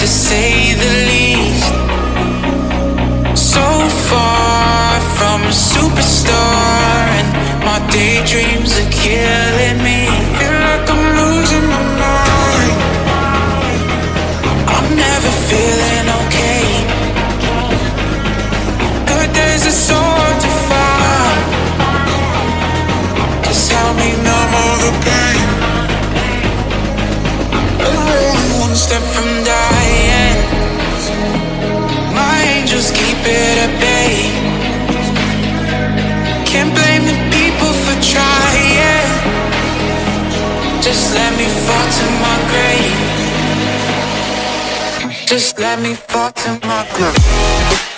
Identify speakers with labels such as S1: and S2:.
S1: to say the least. So far from a superstar, and my daydreams are killing me. Feel like I'm losing my mind. I'm never feeling okay. Good days are so hard to find. Just help me numb all the pain. I'm one step Just let me fall to my grave. Just let me fall to my grave.